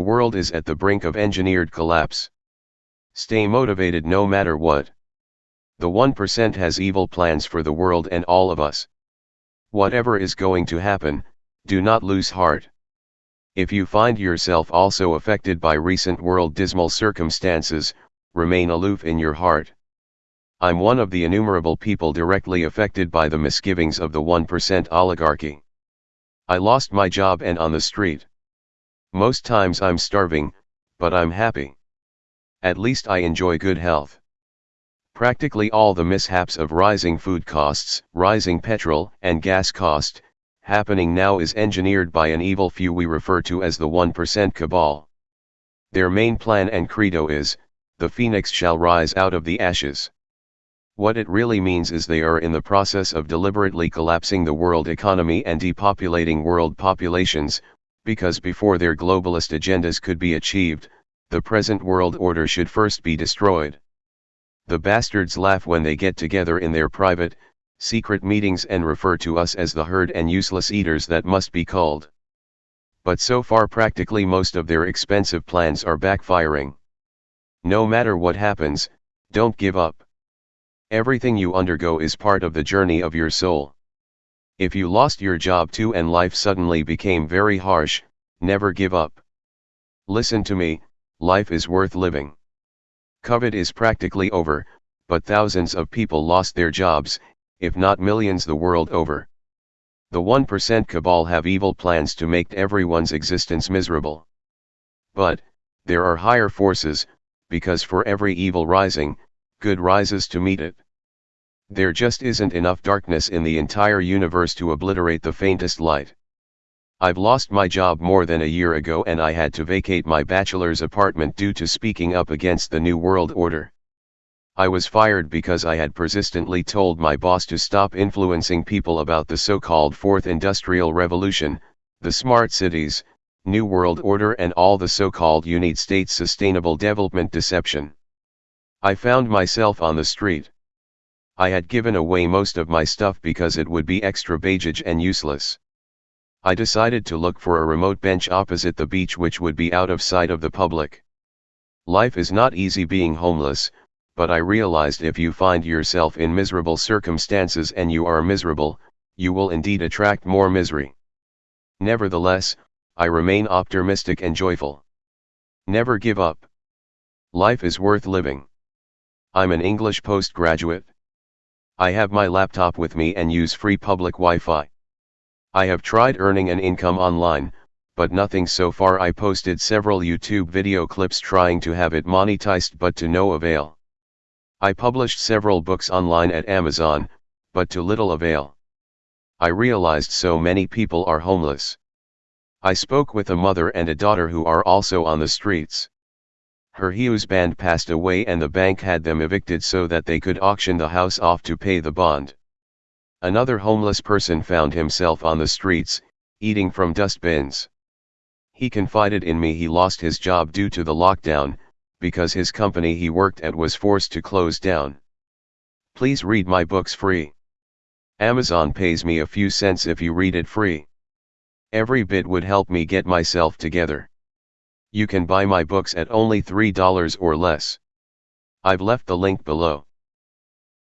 world is at the brink of engineered collapse. Stay motivated no matter what. The 1% has evil plans for the world and all of us. Whatever is going to happen, do not lose heart. If you find yourself also affected by recent world dismal circumstances, remain aloof in your heart. I'm one of the innumerable people directly affected by the misgivings of the 1% oligarchy. I lost my job and on the street. Most times I'm starving, but I'm happy. At least I enjoy good health. Practically all the mishaps of rising food costs, rising petrol and gas cost, happening now is engineered by an evil few we refer to as the 1% cabal. Their main plan and credo is, the phoenix shall rise out of the ashes. What it really means is they are in the process of deliberately collapsing the world economy and depopulating world populations, because before their globalist agendas could be achieved, the present world order should first be destroyed. The bastards laugh when they get together in their private, secret meetings and refer to us as the herd and useless eaters that must be culled. But so far practically most of their expensive plans are backfiring. No matter what happens, don't give up. Everything you undergo is part of the journey of your soul. If you lost your job too and life suddenly became very harsh, never give up. Listen to me, life is worth living. COVID is practically over, but thousands of people lost their jobs, if not millions the world over. The 1% cabal have evil plans to make everyone's existence miserable. But, there are higher forces, because for every evil rising, good rises to meet it. There just isn't enough darkness in the entire universe to obliterate the faintest light. I've lost my job more than a year ago and I had to vacate my bachelor's apartment due to speaking up against the New World Order. I was fired because I had persistently told my boss to stop influencing people about the so-called Fourth Industrial Revolution, the smart cities, New World Order and all the so-called United States Sustainable Development deception. I found myself on the street. I had given away most of my stuff because it would be extra baggage and useless. I decided to look for a remote bench opposite the beach which would be out of sight of the public. Life is not easy being homeless, but I realized if you find yourself in miserable circumstances and you are miserable, you will indeed attract more misery. Nevertheless, I remain optimistic and joyful. Never give up. Life is worth living. I'm an English postgraduate. I have my laptop with me and use free public Wi-Fi. I have tried earning an income online, but nothing so far I posted several YouTube video clips trying to have it monetized but to no avail. I published several books online at Amazon, but to little avail. I realized so many people are homeless. I spoke with a mother and a daughter who are also on the streets. Her husband passed away and the bank had them evicted so that they could auction the house off to pay the bond. Another homeless person found himself on the streets, eating from dustbins. He confided in me he lost his job due to the lockdown, because his company he worked at was forced to close down. Please read my books free. Amazon pays me a few cents if you read it free. Every bit would help me get myself together. You can buy my books at only $3 or less. I've left the link below.